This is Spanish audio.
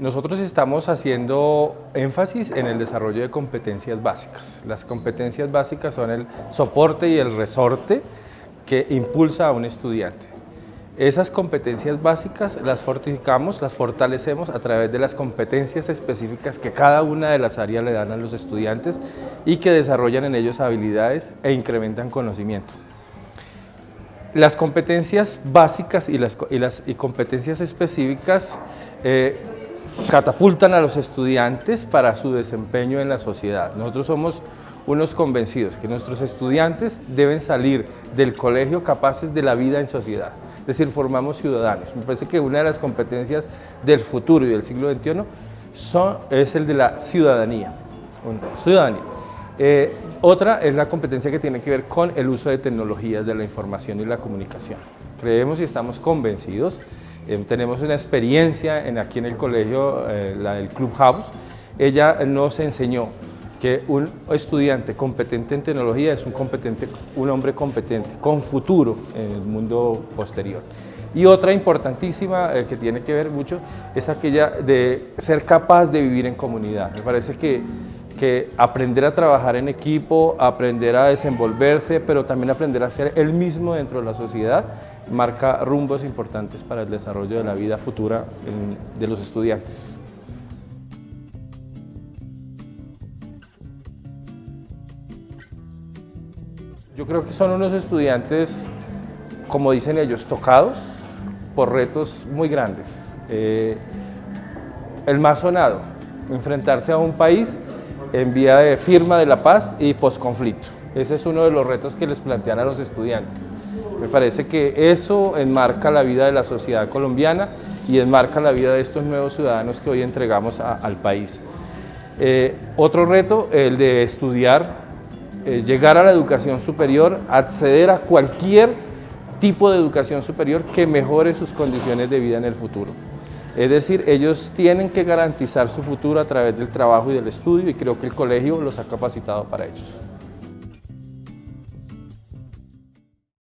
nosotros estamos haciendo énfasis en el desarrollo de competencias básicas. Las competencias básicas son el soporte y el resorte que impulsa a un estudiante. Esas competencias básicas las fortificamos, las fortalecemos a través de las competencias específicas que cada una de las áreas le dan a los estudiantes y que desarrollan en ellos habilidades e incrementan conocimiento. Las competencias básicas y las, competencias específicas eh, catapultan a los estudiantes para su desempeño en la sociedad. Nosotros somos unos convencidos que nuestros estudiantes deben salir del colegio capaces de la vida en sociedad, es decir, formamos ciudadanos. Me parece que una de las competencias del futuro y del siglo XXI son, es el de la ciudadanía. ciudadanía. Eh, otra es la competencia que tiene que ver con el uso de tecnologías de la información y la comunicación. Creemos y estamos convencidos eh, tenemos una experiencia en, aquí en el colegio, eh, la del Clubhouse. Ella nos enseñó que un estudiante competente en tecnología es un, competente, un hombre competente, con futuro en el mundo posterior. Y otra importantísima eh, que tiene que ver mucho es aquella de ser capaz de vivir en comunidad. Me parece que, que aprender a trabajar en equipo, aprender a desenvolverse, pero también aprender a ser él mismo dentro de la sociedad, marca rumbos importantes para el desarrollo de la vida futura de los estudiantes. Yo creo que son unos estudiantes, como dicen ellos, tocados por retos muy grandes. Eh, el más sonado, enfrentarse a un país en vía de firma de la paz y posconflicto. Ese es uno de los retos que les plantean a los estudiantes. Me parece que eso enmarca la vida de la sociedad colombiana y enmarca la vida de estos nuevos ciudadanos que hoy entregamos al país. Eh, otro reto, el de estudiar, eh, llegar a la educación superior, acceder a cualquier tipo de educación superior que mejore sus condiciones de vida en el futuro. Es decir, ellos tienen que garantizar su futuro a través del trabajo y del estudio y creo que el colegio los ha capacitado para ellos.